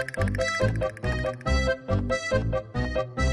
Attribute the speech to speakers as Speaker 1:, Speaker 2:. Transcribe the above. Speaker 1: フフフフ。